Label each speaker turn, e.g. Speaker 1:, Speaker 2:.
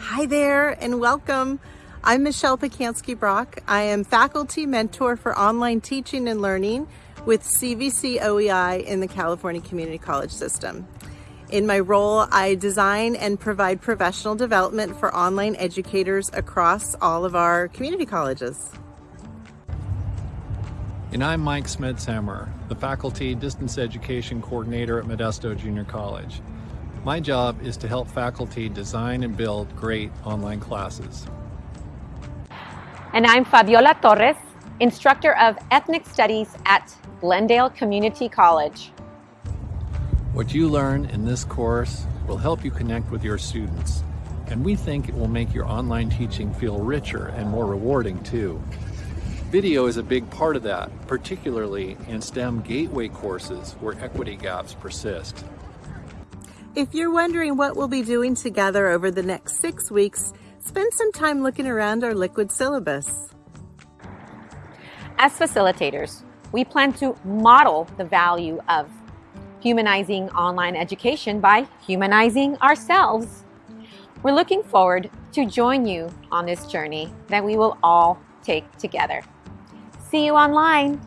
Speaker 1: Hi there and welcome. I'm Michelle Pacansky Brock. I am faculty mentor for online teaching and learning with CVC OEI in the California Community College System. In my role, I design and provide professional development for online educators across all of our community colleges.
Speaker 2: And I'm Mike Smedshammer, the Faculty Distance Education Coordinator at Modesto Junior College. My job is to help faculty design and build great online classes.
Speaker 3: And I'm Fabiola Torres, instructor of Ethnic Studies at Glendale Community College.
Speaker 2: What you learn in this course will help you connect with your students, and we think it will make your online teaching feel richer and more rewarding too. Video is a big part of that, particularly in STEM gateway courses where equity gaps persist.
Speaker 1: If you're wondering what we'll be doing together over the next six weeks, spend some time looking around our liquid syllabus.
Speaker 3: As facilitators, we plan to model the value of humanizing online education by humanizing ourselves. We're looking forward to join you on this journey that we will all take together. See you online.